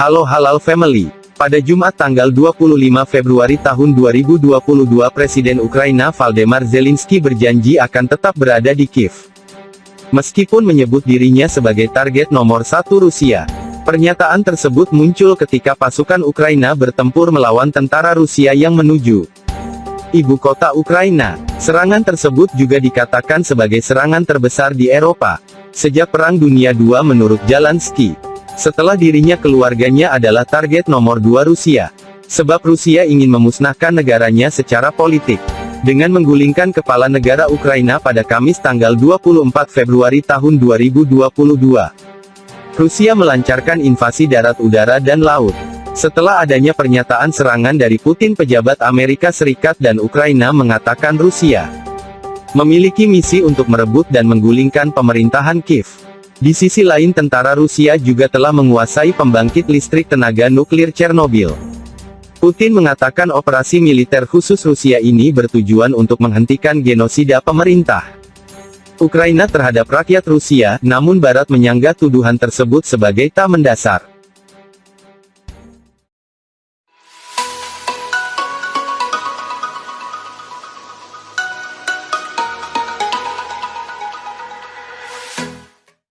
Halo Halal Family. Pada Jumat tanggal 25 Februari tahun 2022 Presiden Ukraina Valdemar Zelensky berjanji akan tetap berada di Kiev. Meskipun menyebut dirinya sebagai target nomor satu Rusia. Pernyataan tersebut muncul ketika pasukan Ukraina bertempur melawan tentara Rusia yang menuju ibu kota Ukraina. Serangan tersebut juga dikatakan sebagai serangan terbesar di Eropa. Sejak Perang Dunia II menurut Zelensky. Setelah dirinya keluarganya adalah target nomor dua Rusia. Sebab Rusia ingin memusnahkan negaranya secara politik. Dengan menggulingkan kepala negara Ukraina pada Kamis tanggal 24 Februari tahun 2022. Rusia melancarkan invasi darat udara dan laut. Setelah adanya pernyataan serangan dari Putin pejabat Amerika Serikat dan Ukraina mengatakan Rusia memiliki misi untuk merebut dan menggulingkan pemerintahan Kiev. Di sisi lain tentara Rusia juga telah menguasai pembangkit listrik tenaga nuklir Chernobyl. Putin mengatakan operasi militer khusus Rusia ini bertujuan untuk menghentikan genosida pemerintah Ukraina terhadap rakyat Rusia, namun Barat menyanggah tuduhan tersebut sebagai tak mendasar.